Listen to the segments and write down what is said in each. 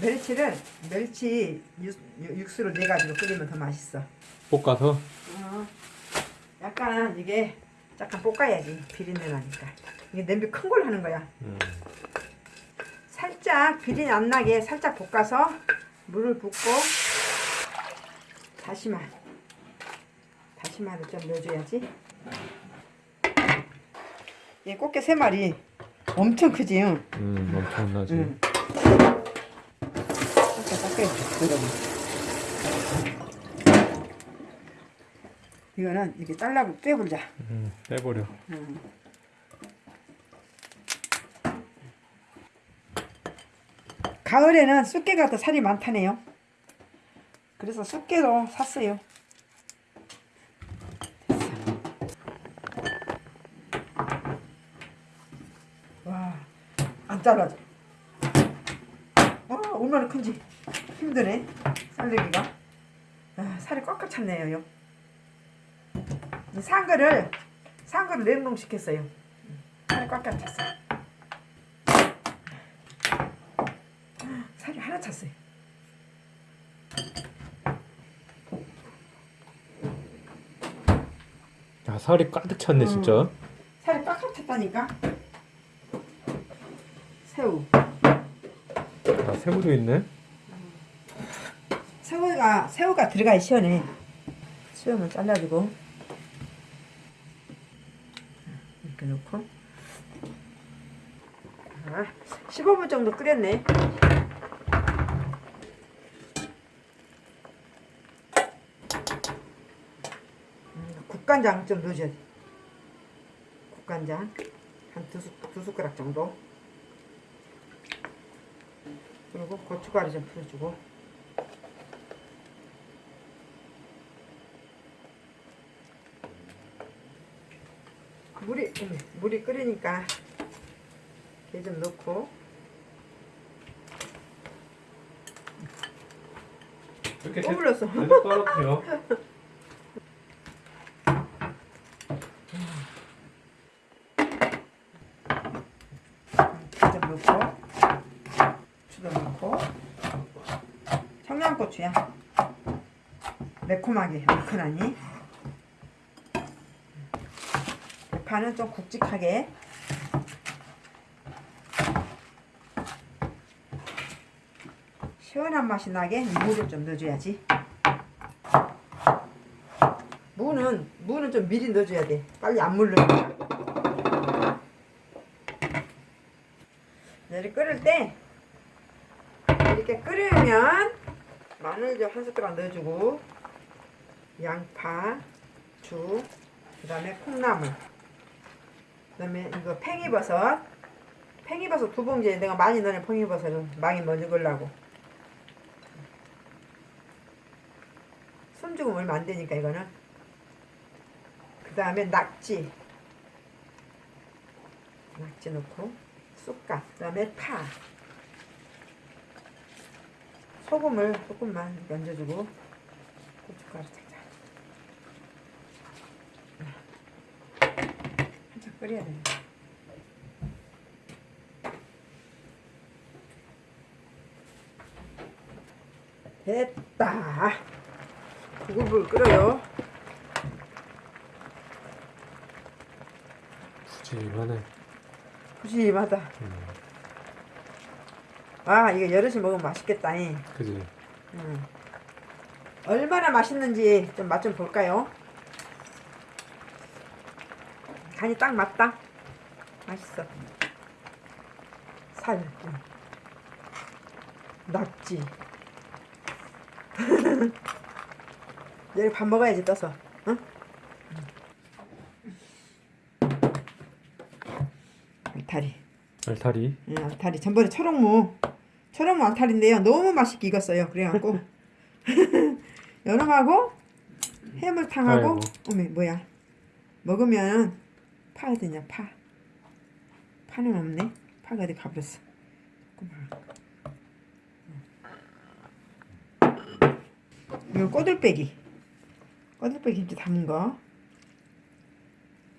멸치를 멸치 육, 육수를 내가지고 끓이면 더 맛있어. 볶아서 어, 약간 이게 약간 볶아야지 비린내 나니까. 이게 냄비 큰 걸 하는 거야. 음. 살짝 비린내 안 나게 살짝 볶아서 물을 붓고 다시마 다시마를 좀 넣어줘야지. 이 꽃게 세 마리 엄청 크지? 응. 음 엄청나지 응. 섞여 여러분. 이거는 이렇게 잘라고 떼보자. 음, 빼버려 음. 가을에는 쑥개가 더 살이 많다네요. 그래서 쑥개도 샀어요. 됐어. 와, 안 잘라져. 와, 얼마나 큰지 힘드네. 쌀내기가. 아, 살이 꽉꽉 찼네요. 이 상거를 상거를 냉동시켰어요. 살이 꽉꽉 찼어. 살이 하나 찼어요. 야 살이 가득 찼네 음. 진짜 살이 꽉꽉 찼다니까. 새우. 아 새우도 있네 새우가 새우가 들어가야 시원해. 수염을 잘라주고 이렇게 아, 15분 정도 끓였네. 음, 국간장 좀 넣어줘야 돼. 국간장 한 두 두 숟가락 정도. 그리고 고춧가루 좀 풀어주고. 물이 음, 물이 끓으니까 게 좀 넣고. 이렇게 또 불렀어. 계속 떨어뜨려. 게좀 넣고 고추도 넣고. 청양고추야. 매콤하게 얼큰하니 대파는 좀 굵직하게. 시원한 맛이 나게 무를 좀 넣어줘야지. 무는 무는 좀 미리 넣어줘야 돼. 빨리 안 물르니까 이렇게 끓을 때 이렇게 끓으면 마늘 좀 한 숟가락 넣어주고 양파, 죽, 그 다음에 콩나물 그 다음에 이거 팽이버섯. 팽이버섯 두 봉지에 내가 많이 넣는 팽이버섯은 많이 먼저 넣으려고. 숨죽음 얼마 안 되니까 이거는. 그 다음에 낙지. 낙지 넣고 쑥갓. 그 다음에 파. 소금을 조금만 얹어주고 고춧가루 살짝 살짝 끓여야 됩니다 됐다. 부글부글 끓어요. 푸짐하네 푸짐하다. 음, 아 이거 여럿이 먹으면 맛있겠다 잉. 그지. 음. 얼마나 맛있는지 좀 맛 좀 볼까요? 간이 딱 맞다. 맛있어. 살. 음. 낙지. 내일 밥 먹어야지 떠서. 응? 알타리. 알타리 예, 알타리. 전번에 초록무. 초록무 알타리인데요. 너무 맛있게 익었어요. 그래갖고. 여름하고 해물탕하고. 어메 뭐야 먹으면 파 어디냐 파. 파는 없네. 파가 어디 가버렸어. 조금만. 이거 꼬들빼기. 꼬들빼기 김치 담은 거.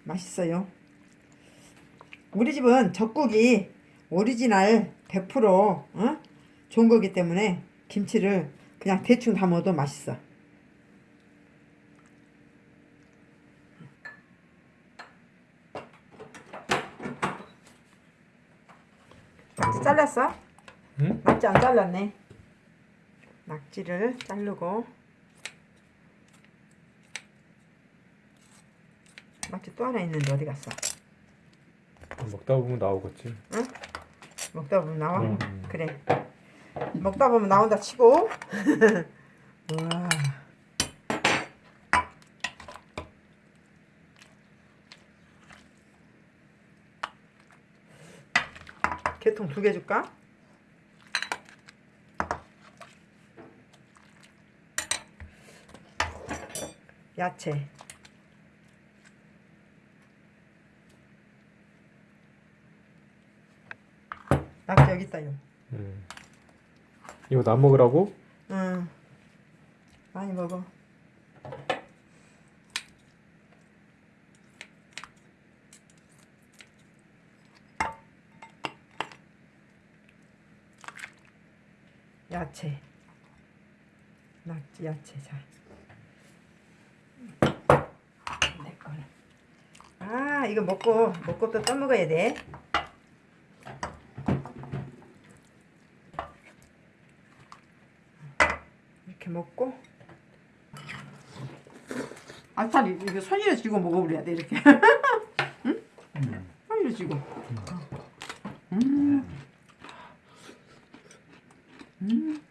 맛있어요. 우리 집은 젓국이 오리지널 100% 어? 좋은 거기 때문에 김치를 그냥 대충 담아도 맛있어. 낙지 잘랐어? 응? 낙지 안 잘랐네. 낙지를 자르고 낙지 또 하나 있는데 어디 갔어? 먹다 보면 나오겠지. 먹다 보면 나와? 음. 그래. 먹다 보면 나온다 치고. 우와. 개통 두 개 줄까? 야채. 낙지 여기 있다요. 음. 이거 나 먹으라고? 응. 많이 먹어. 야채. 낙지 야채 자. 내 거는. 아 이거 먹고 먹고 또 떠먹어야 돼. 이렇게 먹고 알타리 이거 손이로 쥐고 먹어버려야 돼 이렇게 응? 손이로 쥐고 음. 음.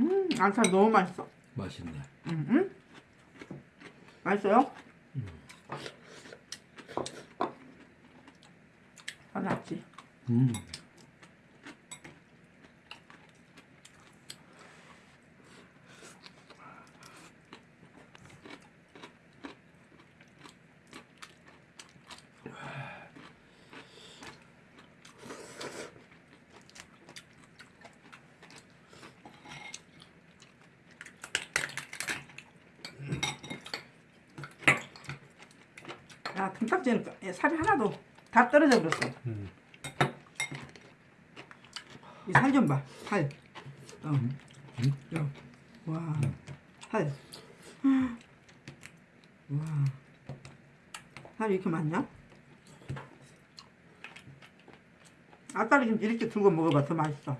음, 알타리 너무 맛있어 맛있네. 음, 음? 맛있어요? 아, 낫지 음. 야 등딱지는 살이 하나도 다 떨어져 버렸어 음. 이살 좀 봐. 살. 어. 야. 와. 살. 와. 살이 이렇게 많냐? 아따리 좀 이렇게 들고 먹어봐. 더 맛있어.